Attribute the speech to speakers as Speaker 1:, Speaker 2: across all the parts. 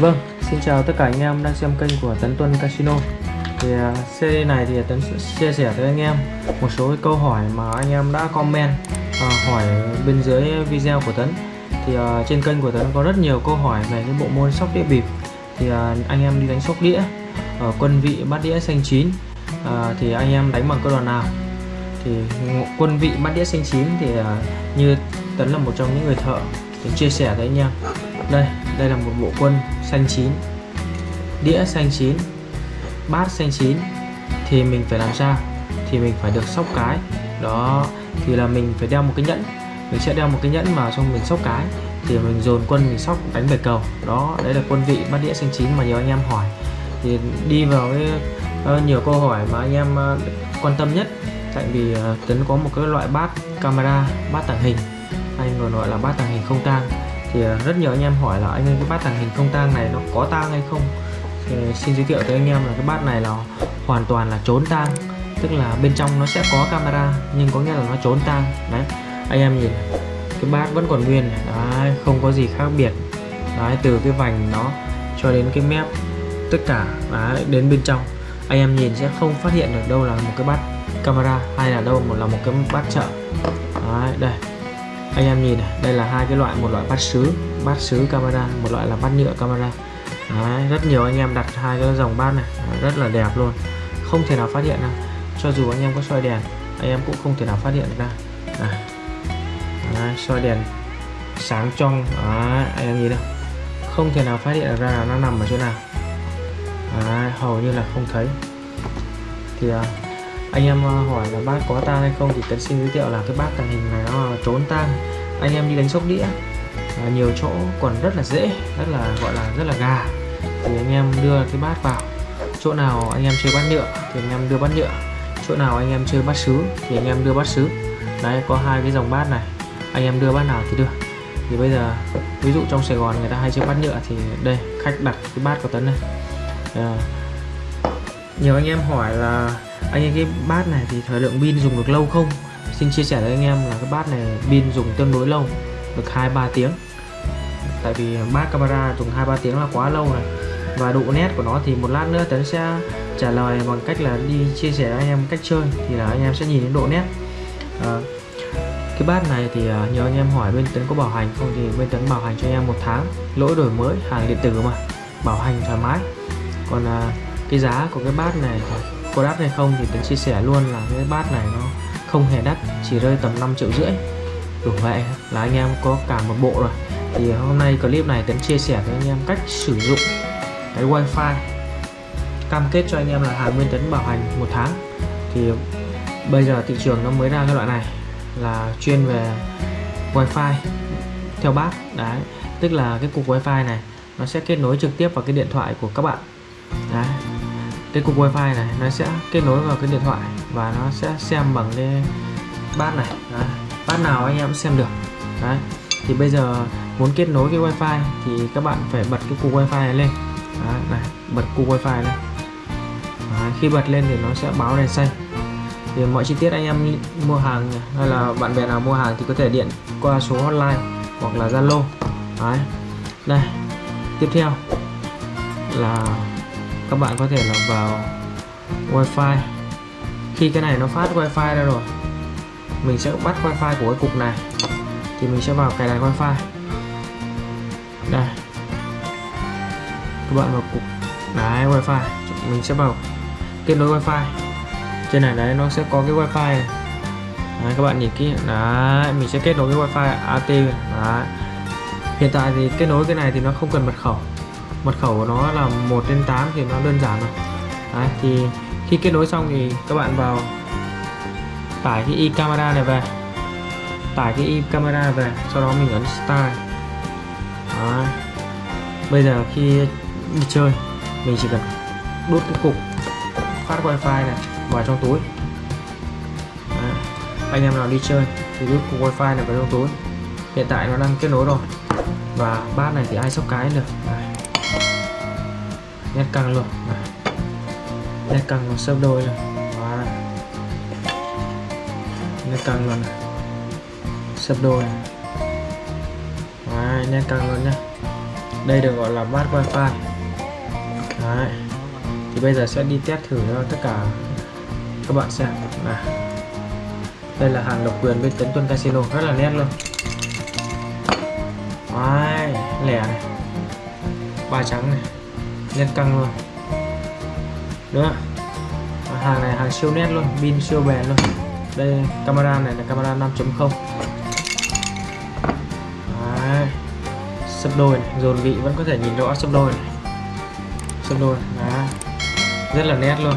Speaker 1: Vâng, xin chào tất cả anh em đang xem kênh của Tấn Tuân Casino. Thì uh, series này thì Tấn sẽ chia sẻ với anh em một số câu hỏi mà anh em đã comment uh, hỏi bên dưới video của Tấn. Thì uh, trên kênh của Tấn có rất nhiều câu hỏi về cái bộ môn sóc đĩa bịp. Thì uh, anh em đi đánh sóc đĩa ở quân vị bát đĩa xanh chín uh, Thì anh em đánh bằng cơ đoàn nào? Thì quân vị bát đĩa xanh chín thì uh, như Tấn là một trong những người thợ để chia sẻ với anh em. Đây đây là một bộ quân xanh chín. Đĩa xanh chín bát xanh chín. Thì mình phải làm sao? Thì mình phải được sóc cái. Đó thì là mình phải đeo một cái nhẫn. Mình sẽ đeo một cái nhẫn mà xong mình sóc cái. Thì mình dồn quân mình sóc đánh bảy cầu. Đó đấy là quân vị bát đĩa xanh chín mà nhiều anh em hỏi. Thì đi vào cái uh, ờ, nhiều câu hỏi mà anh em uh, quan tâm nhất. Tại vì ờ, uh, tấn có một cái loại bát camera bát tàng hình hay gọi là bát tàng hình không tang. Thì à, rất nhiều anh em hỏi là anh ơi cái bát tàng hình không tang này nó có tang hay không? Thì xin giới thiệu tới anh em là cái bát này là hoàn toàn là trốn tang tức là bên trong nó sẽ có camera nhưng có nghĩa là nó trốn tang. Đấy anh em nhìn cái bát vẫn còn nguyên đấy không có gì khác biệt. Đấy từ cái vành nó cho đến cái mép tất cả đấy, đến bên trong anh em nhìn sẽ không phát hiện được đâu là một cái bát camera hay là đâu một là một cái bát chợ. Đấy đây anh em nhìn này đây là hai cái loại một loại bát sứ bát sứ camera một loại là bát nhựa camera. Đấy, rất nhiều anh em đặt hai cái dòng bát này rất là đẹp luôn. Không thể nào phát hiện ra. Cho dù anh em có soi đèn anh em cũng không thể nào phát hiện ra. Đấy, soi đèn sáng trong Đấy, anh em nhìn đâu không thể nào phát hiện ra là nó nằm ở chỗ nào. Đấy, hầu như là không thấy. Thì uh, anh em ờ, hỏi là bác có tang hay không thì tấn xin giới thiệu là cái bát tàng hình này nó trốn tang. Anh em đi đánh sóc đĩa à, nhiều chỗ còn rất là dễ rất là gọi là rất là gà. Thì anh em đưa cái bát vào chỗ nào anh em chơi bát nhựa thì anh em đưa bát nhựa chỗ nào anh em chơi bát sứ thì anh em đưa bát sứ. Đấy có hai cái dòng bát này anh em đưa bát nào thì đưa. Thì bây giờ ví dụ trong Sài Gòn người ta hay chơi bát nhựa thì đây khách đặt cái bát của Tấn này. À, nhiều anh em hỏi là anh em cái bát này thì thời lượng pin dùng được lâu không? Xin chia sẻ với anh em là cái bát này pin dùng tương đối lâu được hai ba tiếng. Tại vì bát camera dùng hai ba tiếng là quá lâu này và độ nét của nó thì một lát nữa tấn sẽ trả lời bằng cách là đi chia sẻ với anh em cách chơi thì là anh em sẽ nhìn đến độ nét. À, cái bát này thì ờ, nhờ anh em hỏi bên tấn có bảo hành không thì bên tấn bảo hành cho anh em một tháng. Lỗi đổi mới hàng điện tử mà. Bảo hành thoải mái. Còn à, cái giá của cái bát này có đắt hay không thì tấn chia sẻ luôn là cái bát này nó không hề đắt, chỉ rơi tầm 5 triệu rưỡi. Đủ vậy là anh em có cả một bộ rồi. Thì hôm nay clip này tấn chia sẻ với anh em cách sử dụng cái wifi. Cam kết cho anh em là hàng nguyên tấn bảo hành một tháng. Thì bây giờ thị trường nó mới ra cái loại này là chuyên về wifi theo bác. Đấy, tức là cái cục wifi này nó sẽ kết nối trực tiếp vào cái điện thoại của các bạn. Đấy cái cục wifi này nó sẽ kết nối vào cái điện thoại và nó sẽ xem bằng cái bát này. Đấy. bát nào anh em xem được. Đấy thì bây giờ muốn kết nối cái wifi thì các bạn phải bật cái cục wifi này lên. Đấy, này bật cục wifi lên. Đấy, khi bật lên thì nó sẽ báo đèn xanh. Thì mọi chi tiết anh em mua hàng hay là bạn bè nào mua hàng thì có thể điện qua số hotline hoặc là zalo. Đấy đây tiếp theo là các bạn có thể là vào wifi. Khi cái này nó phát wifi ra rồi mình sẽ bắt wifi của cái cục này thì mình sẽ vào cài đặt wifi. Đây. Các bạn vào cục đấy wifi mình sẽ vào kết nối wifi. Trên này đấy nó sẽ có cái wifi này. Đấy, các bạn nhìn kỹ. Đấy mình sẽ kết nối cái wifi AT đấy. Hiện tại thì kết nối cái này thì nó không cần mật khẩu mật khẩu của nó là 1 trên 8 thì nó đơn giản rồi. Đấy, thì khi kết nối xong thì các bạn vào tải cái e camera này về. Tải cái e camera về sau đó mình ấn start. Đấy. bây giờ khi đi chơi mình chỉ cần đút cái cục phát wifi này vào trong túi. Đấy. anh em nào đi chơi thì đút cục wifi này vào trong túi. Hiện tại nó đang kết nối rồi. Và bát này thì ai sóc cái được. Đấy nét căng luôn. Này. nét căng nó sấp đôi rồi. Đó. nét căng luôn này. Sấp đôi này. Đấy, nét căng luôn nhá. Đây được gọi là bát wifi. Đấy. thì bây giờ sẽ đi test thử cho tất cả các bạn xem. Này. Đây là hàng độc quyền bên Tấn Tuân Casino. Rất là nét luôn. Đấy, lẻ này. Ba trắng này nét căng luôn. Nữa hàng này hàng siêu nét luôn pin siêu bền luôn. Đây camera này là camera 5.0 sấp đôi này, dồn vị vẫn có thể nhìn rõ sấp đôi này. Sấp đôi Đấy. rất là nét luôn.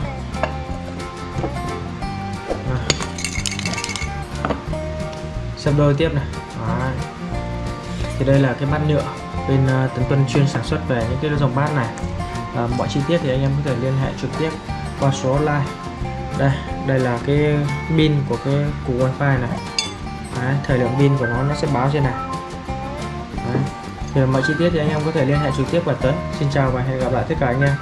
Speaker 1: Sấp đôi tiếp này. Đó. thì đây là cái bát nhựa bên uh, Tấn Tuân chuyên sản xuất về những cái dòng bát này à, mọi chi tiết thì anh em có thể liên hệ trực tiếp qua số hotline đây đây là cái pin của cái củ wifi này. Đấy, thời lượng pin của nó nó sẽ báo trên này. Đấy. thì mọi chi tiết thì anh em có thể liên hệ trực tiếp và Tấn Xin chào và hẹn gặp lại tất cả anh em.